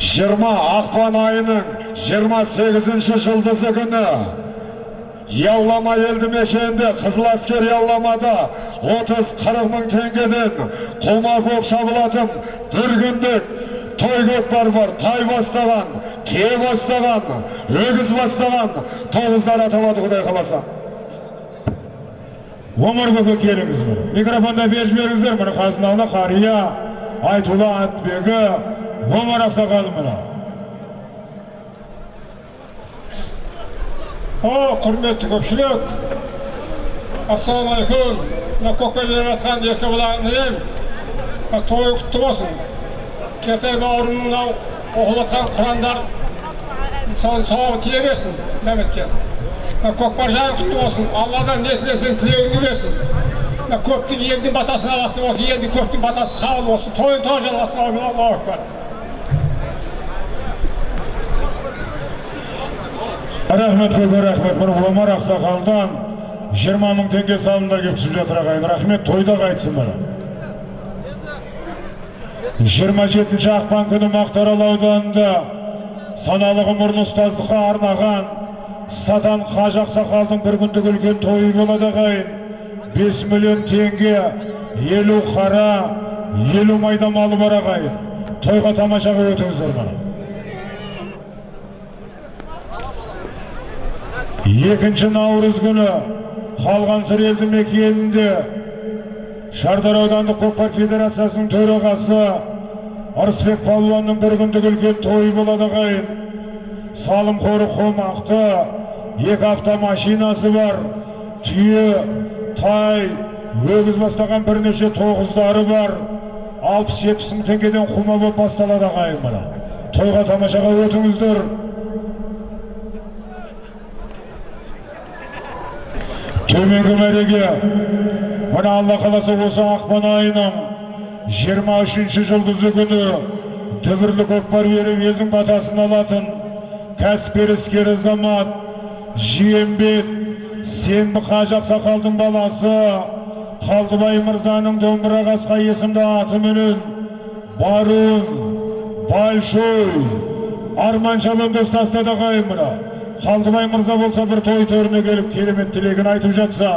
жиырма ақпан айының жиырма сегізінші жұлдызы күні. Яллама елді мекенінде қызыл әскер ялламада 30-40 мың теңгеден қолма қол шабылатын бір күндік той көкпар бар тай бастаған тие бастаған өгіз бастаған тоғыздар аталады құдай қаласа. Омар көке келіңіз микрофонда беріп жіберіңіздер. Міне қазыналы қария айтулы атбегі омар ақсақал міне О, құрметті көпшілік ассалаумағалейкум мына көкке беріп жатқан екі інім мына тойы құтты болсын кертай бауырым мынау оқылып жатқан құрандар соның сауабы тие берсін мәметке көкпар жайы құтты болсын алладан не тілесең тілеуіңді берсін көптің елдің батасын аласың осы елдің көптің батасы қабыл болсын тойын той жалғасын әумин аллаху акбар рахмет көке рахмет. Міне омар ақсақалдан жиырма мың теңге салымдар келіп түсіп жатыр ағайын. Рахмет тойда қайтсын міне жиырма жетінші ақпан күні мақтаарал ауданында саналы ғұмырын ұстаздыққа арнаған сатан қажы ақсақалдың бір күндік үлкен тойы болады ағайын. Бес миллион теңге елу қара елу майда малы бар ағайын. Тойға тамашаға өтіңіздер міне екінші наурыз күні қалғансыр елді мекенінде шардар аудандық көкпар федерациясының төрағасы ырысбек палуанның бір күндік үлкен тойы болады ағайын. Салым қоры қомақты екі автомашинасы бар түйе тай өгіз бастаған бірнеше тоғыздары бар. Алпыс жетпіс мың теңгеден құма болып басталады ағайын мына. Тойға тамашаға өтіңіздер. Төменгі мәреге мына алла қаласа осы ақпан айының жиырма үшінші жұлдызы күні дүбірлі көкпар беріп елдің батасын алатын кәсіпкер іскер азамат жиембет сенбі қажы ақсақалдың баласы қалдыбай мырзаның домбыра қасқа есімді атыменен барун большой арман шабандоз тастады ағайын қалдыбай мырза болса бір той төріне келіп керемет тілегін айтып жатса